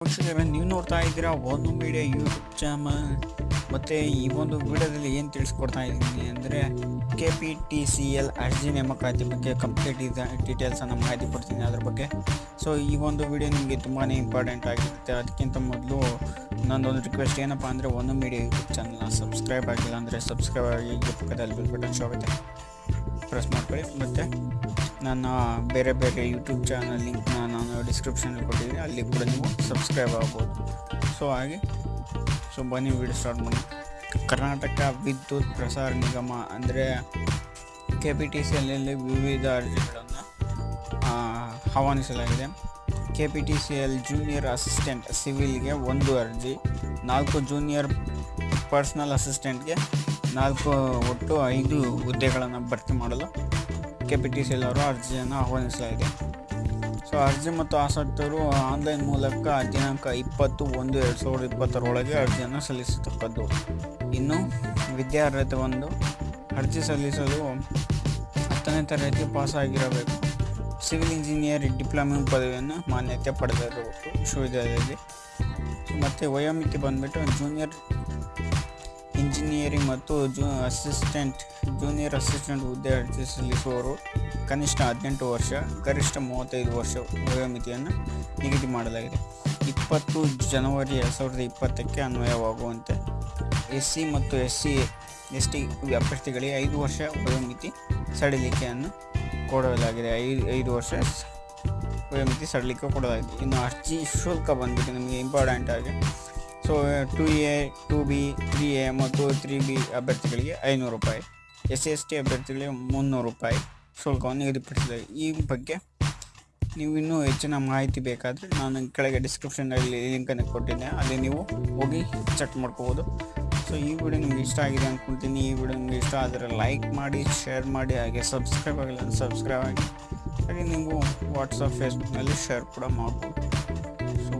ನೀವು ನೋಡ್ತಾ ಇದ್ದೀರಾ ಒಂದು ಮೀಡಿಯಾ ಯೂಟ್ಯೂಬ್ ಚಾನಲ್. ಮತ್ತು ಈ ಒಂದು ವಿಡಿಯೋದಲ್ಲಿ ಏನು ತಿಳಿಸ್ಕೊಡ್ತಾ ಇದ್ದೀನಿ ಅಂದರೆ K P T C L ಅರ್ಜಿ ನೇಮಕಾತಿ ಬಗ್ಗೆ ಕಂಪ್ಲೀಟ್ ಡೀಟೇಲ್ಸನ್ನು ಮಾಹಿತಿ ಕೊಡ್ತೀನಿ ಅದ್ರ ಬಗ್ಗೆ. ಸೊ ಈ ಒಂದು ವಿಡಿಯೋ ನಿಮಗೆ ತುಂಬಾ ಇಂಪಾರ್ಟೆಂಟ್ ಆಗಿರುತ್ತೆ. ಅದಕ್ಕಿಂತ ಮೊದಲು ನನ್ನೊಂದು ರಿಕ್ವೆಸ್ಟ್ ಏನಪ್ಪ ಅಂದರೆ ಒಂದು ಮೀಡಿಯಾ ಯೂಟ್ಯೂಬ್ ಚಾನಲ್ನ ಸಬ್ಸ್ಕ್ರೈಬ್ ಆಗಿಲ್ಲ ಅಂದರೆ ಸಬ್ಸ್ಕ್ರೈಬ್ ಆಗಿ ಪಕ್ಕದಲ್ಲಿ ಬಿಲ್ ಬಟನ್ ಶೋ ಆಗುತ್ತೆ. ಪ್ರೆಸ್ ಮಾಡ್ಕೊಳ್ಳಿ. ಮತ್ತು ನನ್ನ ಬೇರೆ ಬೇರೆ ಯೂಟ್ಯೂಬ್ ಚಾನಲ್ ಲಿಂಕ್ನ ನಾನು ಡಿಸ್ಕ್ರಿಪ್ಷನಲ್ಲಿ ಕೊಟ್ಟಿದ್ದೀನಿ, ಅಲ್ಲಿ ಕೂಡ ನೀವು ಸಬ್ಸ್ಕ್ರೈಬ್ ಆಗ್ಬೋದು. ಸೊ ಹಾಗೆ ಸೊ ಬನ್ನಿ ವಿಡಿಯೋ ಸ್ಟಾರ್ಟ್ ಮಾಡಿ ಕರ್ನಾಟಕ ವಿದ್ಯುತ್ ಪ್ರಸಾರ ನಿಗಮ ಅಂದರೆ ಕೆ ಪಿ ಟಿ ಸಿ ವಿವಿಧ ಅರ್ಜಿಗಳನ್ನು ಆಹ್ವಾನಿಸಲಾಗಿದೆ. K P T C L junior assistant ಸಿವಿಲ್ಗೆ ಒಂದು ಅರ್ಜಿ, ನಾಲ್ಕು ಜೂನಿಯರ್ ಪರ್ಸ್ನಲ್ ಅಸಿಸ್ಟೆಂಟ್ಗೆ ನಾಲ್ಕು ಒಟ್ಟು ಐದು ಹುದ್ದೆಗಳನ್ನು ಭರ್ತಿ ಮಾಡಲು ಕೆ ಪಿ ಟಿ ಸಿ ಎಲ್ಲರೂ ಅರ್ಜಿಯನ್ನು ಆಹ್ವಾನಿಸಲಾಗಿದೆ ಸೊ, ಅರ್ಜಿ ಮತ್ತು ಆಸಕ್ತರು ಆನ್ಲೈನ್ ಮೂಲಕ ದಿನಾಂಕ ಇಪ್ಪತ್ತು ಒಂದು ಎರಡು ಸಾವಿರದ ಇಪ್ಪತ್ತರೊಳಗೆ ಅರ್ಜಿಯನ್ನು ಸಲ್ಲಿಸತಕ್ಕದ್ದು. ಇನ್ನು ವಿದ್ಯಾರ್ಹತೆ ಒಂದು, ಅರ್ಜಿ ಸಲ್ಲಿಸಲು ಹತ್ತನೇ ತರಗತಿ ಪಾಸಾಗಿರಬೇಕು. ಸಿವಿಲ್ ಇಂಜಿನಿಯರ್ ಡಿಪ್ಲೊಮಾ ಪದವಿಯನ್ನು ಮಾನ್ಯತೆ ಪಡೆದಿರಬೇಕು ವಿಶ್ವವಿದ್ಯಾಲಯದಲ್ಲಿ. ಮತ್ತು ವಯೋಮಿತಿ ಬಂದುಬಿಟ್ಟು ಜೂನಿಯರ್ ಇಂಜಿನಿಯರಿಂಗ್ ಮತ್ತು ಜೂ ಅಸಿಸ್ಟೆಂಟ್, ಜೂನಿಯರ್ ಅಸಿಸ್ಟೆಂಟ್ ಹುದ್ದೆ ಅರ್ಜಿ ಸಲ್ಲಿಸುವವರು ಕನಿಷ್ಠ ಹದಿನೆಂಟು ವರ್ಷ, ಗರಿಷ್ಠ ಮೂವತ್ತೈದು ವರ್ಷ ವಯೋಮಿತಿಯನ್ನು ನಿಗದಿ ಮಾಡಲಾಗಿದೆ. ಇಪ್ಪತ್ತು ಜನವರಿ ಎರಡು ಸಾವಿರದ ಇಪ್ಪತ್ತಕ್ಕೆ ಅನ್ವಯವಾಗುವಂತೆ ಎಸ್ ಸಿ ಮತ್ತು ಎಸ್ ಸಿ ಎಸ್ ಟಿ ಅಭ್ಯರ್ಥಿಗಳಿಗೆ ಐದು ವರ್ಷ ವಯೋಮಿತಿ ಸಡಿಲಿಕೆಯನ್ನು ಕೊಡಲಾಗಿದೆ. ಐದು ಐದು ವರ್ಷ ವಯೋಮಿತಿ ಸಡಿಲಿಕೆ ಕೊಡಲಾಗಿದೆ. ಇನ್ನು ಅರ್ಜಿ ಶುಲ್ಕ ಬಂದ್ಬಿಟ್ಟು ನಿಮಗೆ ಇಂಪಾರ್ಟೆಂಟ್ ಆಗಿ so two A two B three A ಮತ್ತು ತ್ರೀ ಬಿ ಅಭ್ಯರ್ಥಿಗಳಿಗೆ ಐನೂರು ರೂಪಾಯಿ. ಎಸ್ ಎಸ್ ಟಿ ಅಭ್ಯರ್ಥಿಗಳಿಗೆ ಮುನ್ನೂರು ರೂಪಾಯಿ. ಶುಲ್ಕವನ್ನು ನಿಗದಿಪಡಿಸಿದೆ ಈ ಬಗ್ಗೆ ನೀವು ಇನ್ನೂ ಹೆಚ್ಚಿನ ಮಾಹಿತಿ ಬೇಕಾದರೆ ನಾನು ಕೆಳಗೆ ಡಿಸ್ಕ್ರಿಪ್ಷನಲ್ಲಿ ಲಿಂಕನ್ನು ಕೊಟ್ಟಿದ್ದೆ. ಅಲ್ಲಿ ನೀವು ಹೋಗಿ ಚೆಕ್ ಮಾಡ್ಕೋಬೋದು. ಸೊ ಈ ವಿಡಿಯೋ ನಿಮ್ಗೆ ಇಷ್ಟ ಆಗಿದೆ ಅಂದ್ಕೊಳ್ತೀನಿ ಈ ವಿಡಿಯೋ ನಿಮಗೆ ಇಷ್ಟ ಆದರೆ ಲೈಕ್ ಮಾಡಿ ಶೇರ್ ಮಾಡಿ, ಹಾಗೆ ಸಬ್ಸ್ಕ್ರೈಬ್ ಆಗಿಲ್ಲ ಸಬ್ಸ್ಕ್ರೈಬ್ ಆಗಿ ಹಾಗೆ ನೀವು ವಾಟ್ಸಪ್ ಫೇಸ್ಬುಕ್ನಲ್ಲಿ ಶೇರ್ ಕೂಡ ಮಾಡ್ಬೋದು. ಸೊ